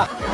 엄